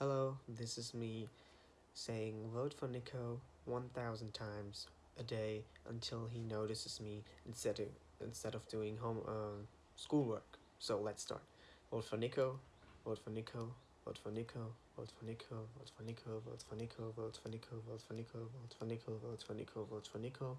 Hello, this is me saying vote for Nico 1000 times a day until he notices me instead of, instead of doing home uh, schoolwork. So let's start. Vote for Nico, vote for Nico, vote for Nico, vote for Nico, vote for Nico, vote for Nico, vote for Nico, vote for Nico, vote for Nico, vote for Nico, vote for Nico. Vote for Nico,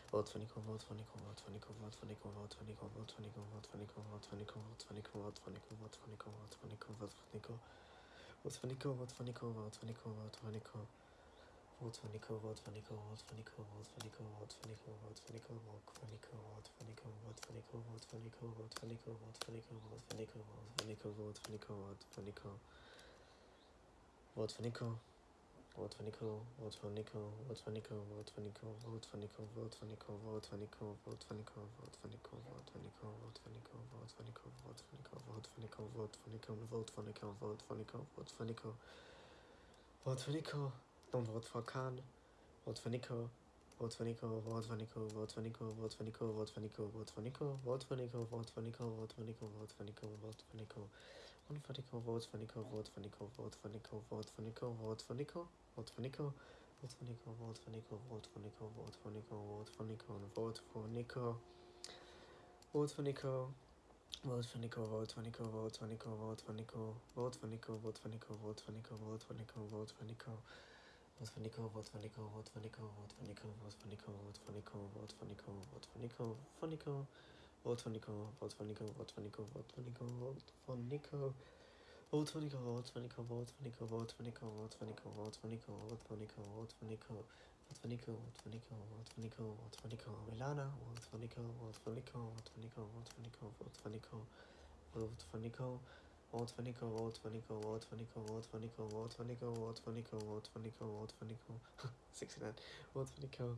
vote for Nico, vote for Nico, vote for Nico, vote for Nico, vote for Nico, vote for Nico, vote for Nico, vote for Nico, vote for Nico, vote for Nico, vote for Nico, vote for Nico, vote for Nico, vote for Nico, vote for Nico, vote for Nico, vote for Nico. Vote for Nico, vote for Nico, vote for Nico, vote for Nico, vote for Nico, vote for Nico, vote for Nico, vote for Nico, vote for Nico, vote for Nico, vote for Nico, vote for Nico, vote for Nico, vote for Nico, vote for Nico, vote for Nico. Vote for Nico. Vote for Nico. Vote for Nico. Vote for Nico. Vote for Nico. Vote for Nico. Vote for Nico. Vote for Nico. Vote for Nico. Vote for Nico. Vote for Nico. Vote for Nico. Vote for Nico. Vote for Nico. Vote for Nico. Vote for Nico. Vote for Nico. Vote for Nico. Vote for Nico. Vote for Nico. Don't vote for Khan. Vote for Nico. Vote for Nico, vote for Nico, vote for Nico, vote for Nico, vote for Nico, vote for Nico, vote for Nico, vote for Nico, vote for Nico, vote for Nico, vote for Nico, vote for Nico, vote for Nico, vote for Nico, vote for Nico, vote for Nico, vote for Nico, vote for Nico, vote for Nico, vote for Nico, vote for Nico, vote for Nico, vote for Nico, vote for Nico, vote for Nico. Vote for Nico, vote for Nico, vote for Nico, vote for Nico, vote for Nico, vote for Nico, vote for Nico, vote for Nico, vote for Nico. Vote for Nico, vote for Nico, vote for Nico, vote for Nico, vote for Nico, vote for Nico, vote for Nico, vote for Nico, for Nico, vote for Nico, vote for Nico, vote for Nico, vote for Nico, vote for Nico, vote for Nico, vote for Nico, vote for Nico, vote for Nico, vote for Nico, vote for Nico, vote for Nico, vote for Nico, vote for Nico, vote for Nico, vote for Nico, vote for Nico, Milana, vote for Nico, vote for Nico, vote for Nico, vote for Nico, vote for Nico, vote for Nico. Vote for Nico, vote for Nico, vote for Nico, vote for Nico, vote for Nico, vote for Nico, vote for Nico, vote for Nico, 69, vote for Nico,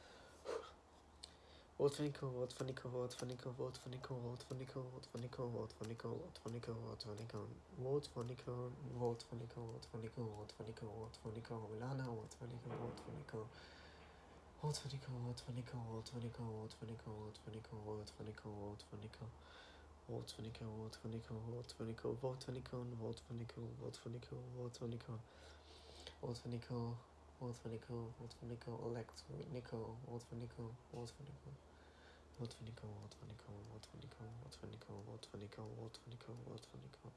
vote for Nico, vote for Nico, vote for Nico, vote for Nico, vote for Nico, vote for Nico, vote for Nico, vote for Nico, vote for Nico, vote for Nico, vote for Nico, vote for Nico, vote for Nico, Milana, vote for Nico, vote for Nico. Vote for Nico, vote for Nico, vote for Nico, vote for Nico, vote for Nico, vote for Nico, vote for Nico. Vote for Nico, vote for Nico, vote for Nico, vote for Nico, vote for Nico, vote for Nico, vote for Nico. Vote for Nico, vote for Nico, vote for Nico, elect Nico, vote for Nico, vote for Nico. Vote for Nico, vote for Nico, vote for Nico, vote for Nico, vote for Nico,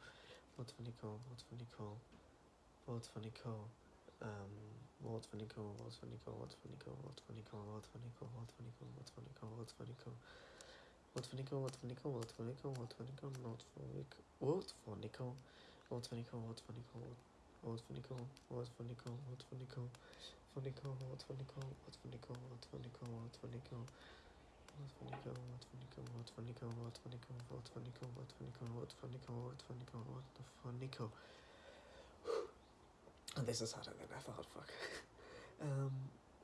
vote for Nico, vote for Nico, vote for Nico, vote for Nico, vote for Nico. Um, vote for Nico, vote for Nico, vote for Nico, vote for Nico, vote for Nico, vote for Nico, vote for Nico, vote for Nico. Vote for Nico, vote for Nico, vote for Nico, vote for Nico, vote for Nico, vote for Nico, vote for Nico, vote for Nico, vote for Nico, vote for Nico, vote for Nico, for Nico, vote for Nico, vote for Nico, vote for Nico, vote for Nico. Vote for Nico, vote for Nico, vote for Nico, vote for Nico, vote for Nico, vote for Nico, vote for Nico, vote for Nico, vote for Nico. This is harder than I thought, fuck. Um,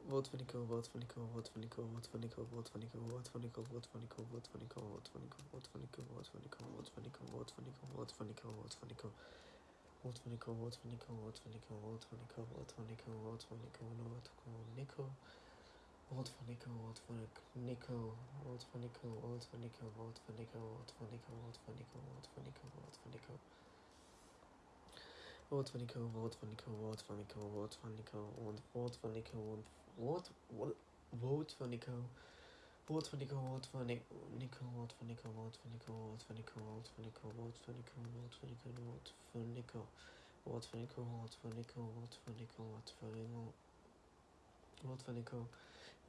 vote for Nico, vote for Nico, vote for Nico, vote for Nico, vote for Nico, vote for Nico, vote for Nico, vote for Nico, vote for Nico, vote for Nico, vote for Nico, vote for Nico, vote for Nico, vote for Nico, vote for Nico. Vote for Nico, vote for Nico, vote for Nico, vote for Nico, vote for Nico, vote for Nico, vote for Nico. Vote for Nico, vote for Nico, vote for Nico, vote for Nico, vote for Nico, vote for Nico, vote for Nico, vote for Nico, vote for Nico. Vote for Nico, vote for Nico, vote for Nico, vote for Nico, vote for Nico, vote what vote for Nico. Vote for Nico, vote for Nico, vote for Nico, vote for Nico, vote for Nico, vote for Nico, vote for Nico, vote for Nico, vote for Nico, vote for Nico, vote for Nico, vote for Nico, vote for Nico. Vote for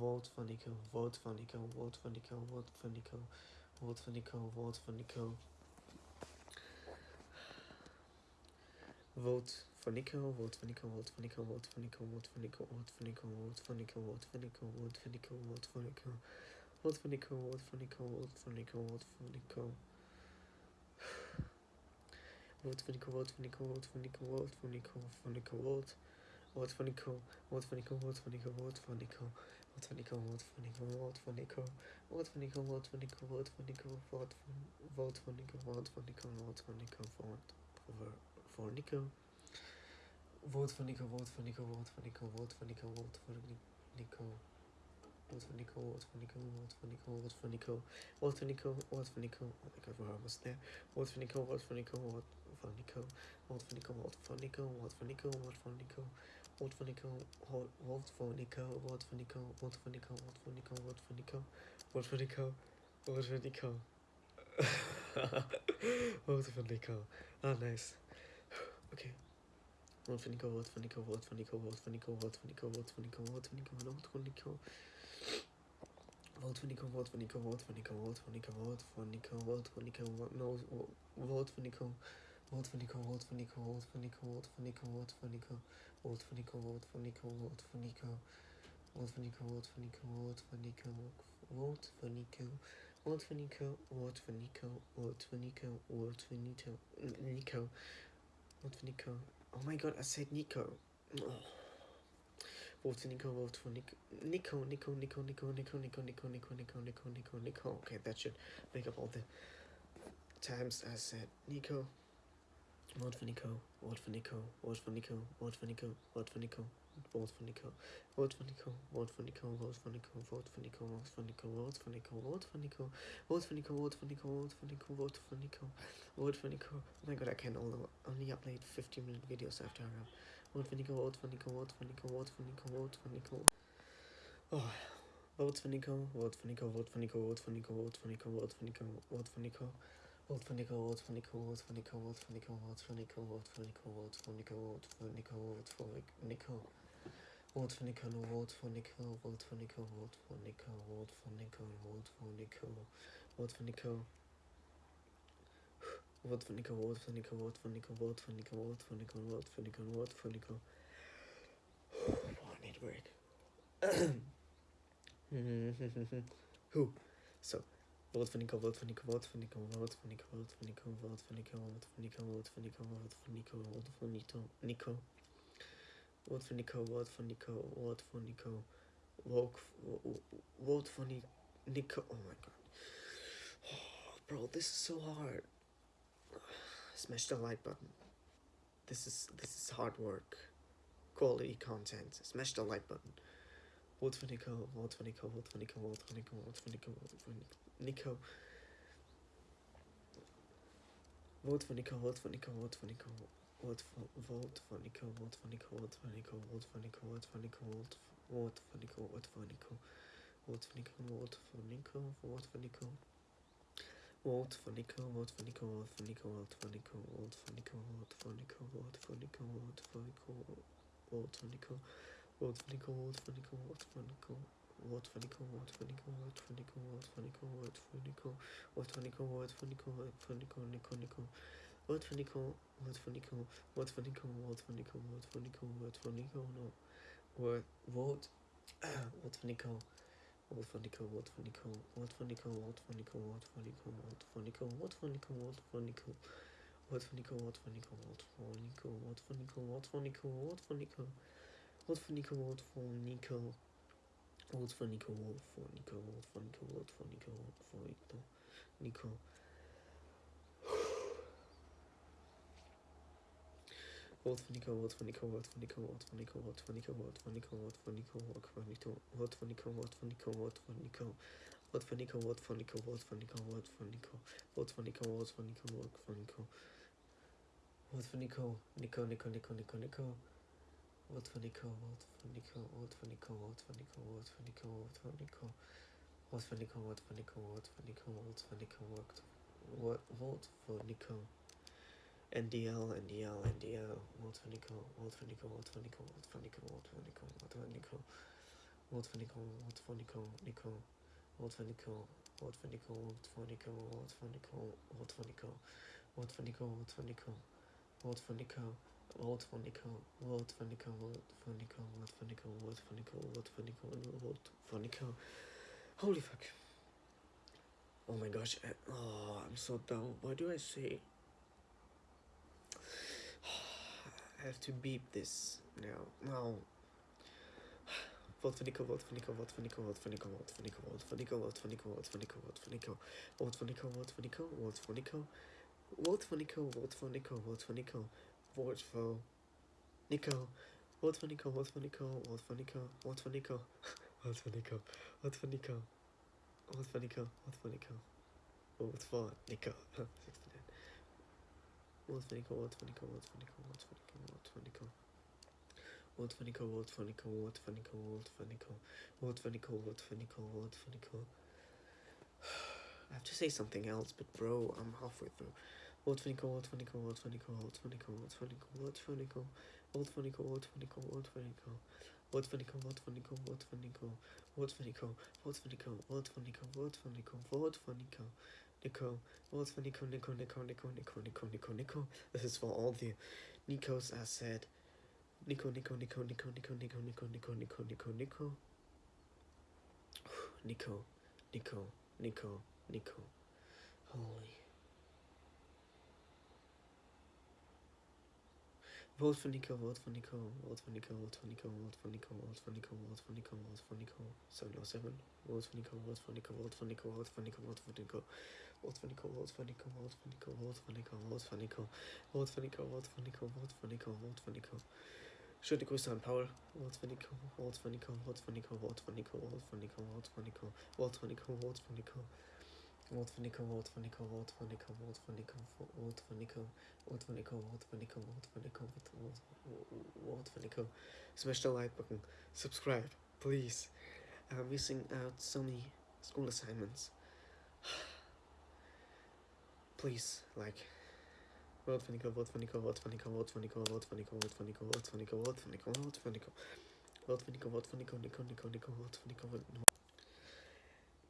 Vote for Nico, Vote for Nico, Vote for Nico, Vote for Nico, Vote for Nico. Vote for Nico, vote for Nico, vote for Nico, vote for Nico, vote for Nico, vote for Nico, vote for Nico, vote for Nico, vote for Nico, vote for Nico, vote for Nico, vote for Nico, vote for Nico, vote for Nico. Vote for Nico, vote for Nico, vote for Nico, vote for Nico, for Nico, vote. Vote for Nico, vote for Nico, vote for Nico, vote for Nico, vote for Nico, vote for Nico, vote for Nico, vote for Nico, vote for Nico, vote for Nico, vote for vote for Nico, vote for Nico, vote for Nico, vote for for Nico. Vote for Nico, vote for Nico, vote for Nico, vote for Nico, vote for Nico. Vote for Nico, vote for Nico, vote for Nico, vote for Nico, vote for Nico, vote for Nico. Oh my god, we're almost there. Vote for Nico, vote for Nico, vote for Nico, vote for Nico, vote for Nico, vote for Nico, vote for Nico. Vote for Nico, vote for Nico, vote for Nico, vote for Nico, vote for Nico, vote for Nico, vote for Nico, vote for Nico. Vote for Nico. Ah, nice. Okay. Vote for Nico, vote for Nico, vote for Nico, vote for Nico, vote for Nico, vote for Nico, vote for Nico, vote for Nico. Vote for Nico, vote for Nico, vote for Nico, vote for Nico, vote for Nico, vote for Nico, vote no, vote for Nico, vote for Nico, vote for Nico, vote for Nico, vote for Nico, vote for Nico, vote for Nico, vote for Nico, vote for Nico, vote for Nico, vote for Nico, vote for Nico, vote for Nico, vote for Nico, vote for Nico, vote for Nico, vote for Nico, Nico, vote for Nico. Oh my god, I said Nico. Vote for Nico, vote for Nico, Nico, Nico, Nico, Nico, Nico, Nico, Nico, Nico, Nico, Nico, Nico, Nico. Okay, that should make up all the times I said Nico. Vote for Nico, vote for Nico, vote for Nico, vote for Nico, vote for Nico, vote for Nico, vote for Nico, vote for Nico, vote for Nico, vote for Nico, vote for Nico, vote for Nico, vote for Nico, vote for Nico, vote for Nico, vote for Nico, vote for Nico, vote for Nico. Oh my god, I can only upload 15 minute videos after I for Nico, vote for Nico, vote for Nico, vote for Nico, vote for Nico. Oh, vote for Nico, vote for Nico, vote for Nico, vote for Nico, vote for For Nico, vote for Nico, vote for Nico, vote for Nico, vote for Nico, vote for Nico, vote for Nico, vote for Nico, vote for Nico. Vote for Nico, no vote for Nico, vote for Nico, vote for Nico, vote for Nico, vote for Nico, vote for Nico. Vote for Nico, vote for Nico, vote for Nico, vote for Nico, vote for Nico, vote for Nico, vote for Nico. Oh, I need a break. Who? So, vote for Nico, vote for Nico, vote for Nico, vote for Nico, vote for Nico, vote for Nico, vote for Nico, vote for Nico, vote for Nico, vote for Nico, Nico. Vote for Nico, vote for Nico, vote for Nico, vote, for Nico. Oh my god. Bro, this is so hard. Smash the like button. This is this is hard work. Quality content. Smash the like button. Vote for Nico, vote for Nico, vote for Nico, vote for Nico, vote for Nico, vote for Nico. Vote for Nico, vote for Nico, vote for Nico, vote for vote for Nico, vote for Nico, vote for Nico, vote for Nico, vote for Nico, vote for Nico, vote for Nico, vote for Nico, vote for Nico, vote for Nico. Vote for Nico, vote for Nico, vote for Nico, vote for Nico, vote for Nico, vote for Nico, vote for Nico, vote for Nico, vote for Nico, vote for Nico, vote for Nico, vote for Nico, vote for Nico, vote for Nico, vote for Nico, vote for Nico, vote for Nico, vote for Nico, vote for Nico, vote for Nico, Nico, Nico, vote for Nico, vote for Nico, vote for Nico, vote for Nico, vote for Nico, vote for Nico, no, vote, vote, vote for Nico. Vote for Nico, vote for Nico, vote for Nico, vote for Nico, vote for Nico, vote for Nico, vote for Nico, vote for Nico, vote for Nico, vote for Nico, vote for Nico, vote for Nico, vote for Nico, vote for Nico, vote for Nico, vote for Nico, vote for Nico, vote for Nico, vote for Nico, vote for Nico, vote for Nico, Nico. Vote for Nico, vote for Nico, vote for Nico, vote for Nico, vote for Nico, vote for Nico, vote for Nico, vote for Nico, vote for Nico, vote for Nico, vote for Nico, vote for Nico, vote for Nico, vote for Nico, vote for Nico, vote for Nico, vote for Nico, vote for Nico, Vote for Nico. Nico, Nico, Nico, Nico, Nico. Vote for Nico. Vote for Nico. Vote for Nico. Vote for Nico. Vote for Nico. Vote for Nico. Vote for Nico. Vote for Nico. Vote for Nico. Vote for Nico. Vote Vote for Nico. NDL, NDL, NDL. Vote for Nico. Vote for Nico. Vote for Nico. Vote for Nico. Vote for Nico. Vote for Nico. Vote for Nico. Vote for Nico. Nico. Vote for Nico. Vote for Nico. Vote for Nico. Vote for Nico. Vote for Nico. Vote for Nico. Vote for Nico. Vote for Nico. Vote for Nico. Vote for Nico. Vote for Nico. Vote for Nico. Vote for Nico. Vote for Nico. Vote for Nico. Holy fuck. Oh my gosh. Oh, I'm so dumb. Why do I say? I have to beep this now. No. Vote for Nico, vote for Nico, vote for Nico, vote for Nico, vote for Nico, vote for Nico, vote for Nico, vote for Nico, vote for Nico, vote for Nico, vote for Nico, vote for Nico, vote for Nico, vote for Nico, vote for Nico, vote for Nico, vote for Nico, vote for Nico, vote for Nico, vote for Nico, vote for Nico, vote for Nico, vote for Nico, vote for Nico, 69. Vote for Nico, vote for Nico, vote for Nico, vote for Nico, vote for Nico. Vote for Nico, vote for Nico, vote for Nico, vote for Nico, vote for Nico, vote for Nico, vote for Nico. I have to say something else, but bro, I'm halfway through. Vote for Nico, vote for Nico, vote for Nico, vote for Nico, vote for Nico, vote for Nico, vote for Nico, vote for Nico, vote for Nico, vote for Nico, vote for Nico, vote for Nico, vote for Nico, vote for Nico, vote for Nico, vote for Nico, vote for Nico, Nico, vote for Nico, Nico, Nico, Nico, Nico, Nico, Nico, Nico. This is for all the Nicos I said. Nico, Nico, Nico, Nico, Nico, Nico, Nico, Nico, Nico, Nico, Nico. Nico, Nico, Nico, Nico. Holy. Vote for Nico, vote for Nico, vote for Nico, vote for Nico, vote for Nico, vote for Nico, vote for Nico, vote for Nico, 707. Vote for Nico, vote for Nico, vote for Nico, vote for Nico, vote for Nico, vote for Nico, vote for Nico, vote for Nico, vote for Nico, vote for Nico, vote for Nico, vote for Nico, vote for Nico, vote for Nico. Schöne Grüße an Paul. Vote for Nico, vote for Nico, vote for Nico, vote for Nico, vote for Nico, vote for Nico, vote for Nico, vote for Nico. Vote for Nico, vote for Nico, vote for Nico, vote for Nico, vote for Nico, vote for Nico, vote for Nico, vote for Nico, vote for Nico. Smash the like button, subscribe, please. I'm missing out so many school assignments. Please, like, vote for Nico, vote for Nico, vote for Nico, vote for Nico, vote for Nico, vote for Nico, vote for Nico, vote for Nico, vote for Nico, vote for Nico, vote for Nico, Nico, Nico, Nico, vote for vote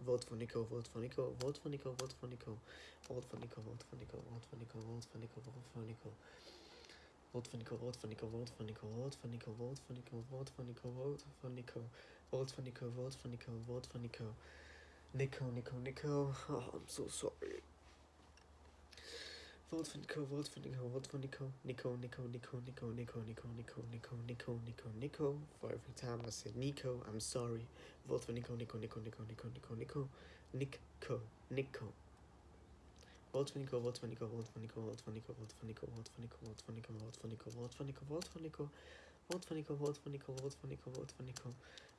vote for Nico, vote for Nico, vote for Nico, vote for Nico, vote for Nico, vote for Nico, vote for Nico, vote for Nico. Vote for Nico, vote for Nico, vote for Nico, vote for Nico, vote for Nico, vote for Nico, vote for Nico, vote for Nico, vote for Nico, vote for Nico. Nico, Nico, Nico. Oh, I'm so sorry. Vote for Nico, vote for Nico, vote for Nico. Nico, Nico, Nico, Nico, Nico, Nico, Nico, Nico, Nico, Nico, Nico. For every time I say Nico, I'm sorry. Vote for Nico, Nico, Nico, Nico, Nico, Nico, Nico, Nico, Nico. Vote for Nico, vote for Nico, vote for Nico, vote for Nico, vote for Nico, vote for Nico, vote for Nico, vote for Nico, vote for Nico, vote for Nico, vote for Nico, vote for Nico, vote for Nico,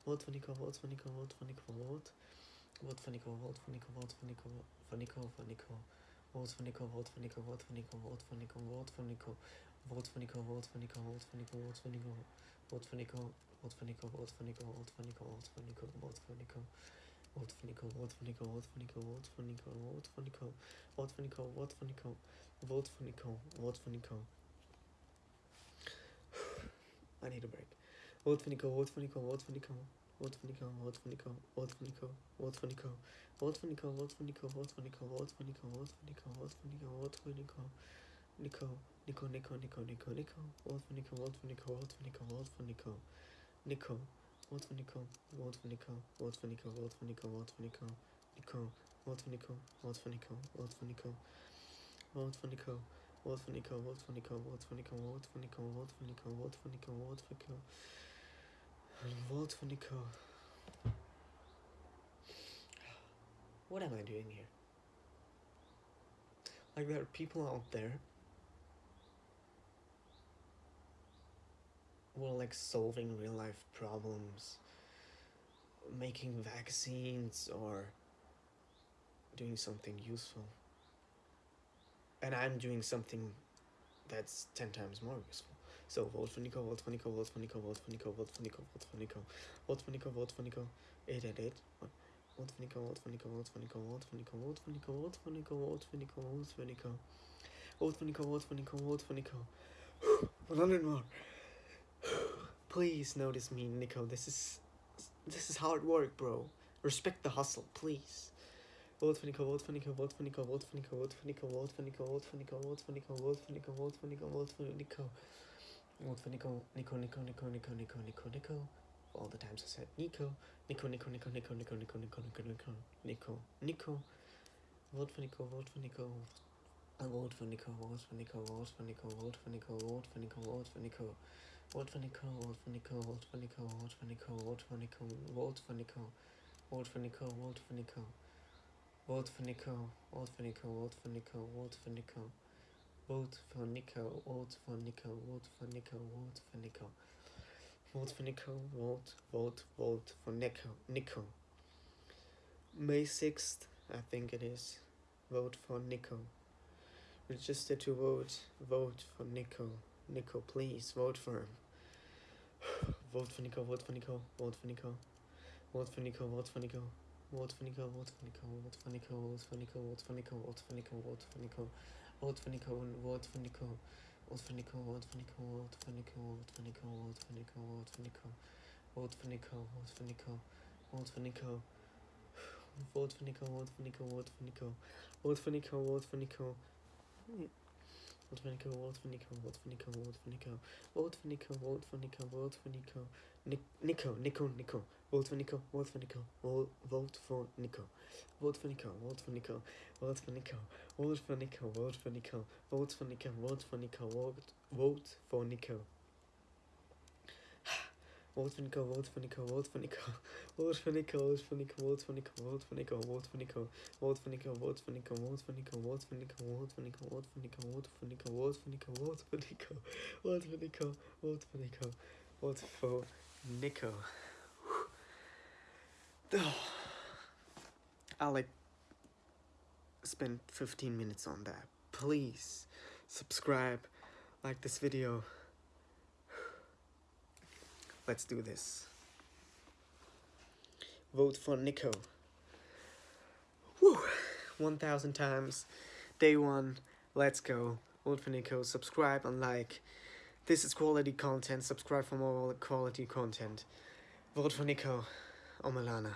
vote for Nico, vote for Nico, vote for Nico, vote for Nico, vote. Vote for Nico, vote for Nico, vote for Nico, for Nico, for Nico. Vote for Nico, vote for Nico, vote for Nico, vote for Nico, vote for Nico, vote for Nico, vote for Nico, vote for Nico, vote for Nico, vote for Nico, vote for Nico, vote for Nico, vote for Nico, vote for Nico, vote for Nico. Vote for Nico, vote for Nico, vote for Nico, vote for Nico, vote for Nico, vote for Nico, vote for Nico, vote for Nico, vote for Nico. I need a break. Vote for Nico, vote for Nico, vote for Nico, vote for Nico, vote for Nico, vote for Nico, vote for Nico, vote for Nico, vote for Nico, vote for Nico, vote for Nico, vote for Nico, vote for Nico, vote for Nico, Nico, Nico, Nico, Nico, Nico, Nico, vote for Nico, vote for Nico, vote for Nico, vote for Nico, Nico, vote for Nico, vote for Nico, vote for Nico, vote for Nico, vote for Nico, Nico, vote for Nico, vote for Nico, vote for Nico, vote for Nico, vote for Nico, vote for Nico, vote for Nico, vote for Nico, vote for Nico, vote for Nico, vote for Nico. Vote for Nico. What am I doing here? Like, there are people out there who are like solving real life problems, making vaccines, or doing something useful. And I'm doing something that's 10 times more useful. So vote for Nico, vote for Nico, vote for Nico, vote for Nico, vote for Nico, vote for Nico, vote for Nico, vote for Nico, 888. Vote for Nico, vote for Nico, vote for Nico, vote for Nico, vote for Nico, vote for Nico, vote for Nico, vote for Nico. Vote for Nico, vote for Nico, vote for Nico. 100 more. Please notice me, Nico. This is this is hard work, bro. Respect the hustle, please. Vote for Nico, vote for Nico, vote for Nico, vote for Nico, vote for Nico, vote for Nico, vote for Nico, Nico. For Nico, Nico, Nico, Nico, Nico, Nico, Nico, Nico. All the times I said Nico, Nico, Nico, Nico, Nico, Nico, Nico, Nico, Nico, Nico, Nico, Nico. Vote for Nico, vote for Nico. I vote for Nico, vote for Nico, vote for Nico, vote for Nico, vote for Nico, vote for Nico. Vote for Nico, vote for Nico, vote for Nico, vote for Nico, vote for Nico, vote for Nico, vote for Nico, vote for Nico. Vote for Nico, vote for Nico, vote for Nico, vote for Nico. Vote for Nico, vote for Nico, vote for Nico, vote for Nico. Vote for Nico, vote, vote, vote for Nico, Nico. May 6th, I think it is. Vote for Nico. Register to vote, vote for Nico. Nico, please, vote for him. vote for Nico, vote for Nico, vote for Nico. Vote for Nico, vote for Nico. Vote for Nico, vote for Nico, vote for Nico, vote for Nico, vote for Nico, vote for Nico, vote for Nico. Vote for Nico, vote for Nico. Vote for Nico, vote for Nico, vote for Nico, vote for Nico, vote for Nico, vote for Nico. Vote for Nico, vote for Nico, vote for Nico. Vote for Nico, vote for Nico, vote for Nico. Vote for Nico, vote for Nico. Vote for Nico, vote for Nico, vote for Nico, vote for Nico. Vote for Nico, vote for Nico, vote for Nico. Nico, Nico, Nico. Vote for Nico, vote for Nico. Vote, for Nico. Vote for Nico, vote for Nico. Vote for Nico. Vote for Nico, vote for Nico. Vote for Nico, vote for Nico. Vote, for for Nico, vote for Nico, vote for Nico. Vote for Nico, vote for Nico, vote for Nico, vote for Nico, vote for Nico. Vote for Nico, vote for Nico, vote for Nico, vote for Nico, vote for Nico, vote for Nico, vote for Nico, vote for Nico, vote for Nico, vote for Nico, vote for Nico, vote for Nico. I'll like spend 15 minutes on that. Please subscribe, like this video. Let's do this. Vote for Nico. Woo! 1,000 times. Day one. Let's go. Vote for Nico. Subscribe and like. This is quality content. Subscribe for more quality content. Vote for Nico. Oh, Omalana.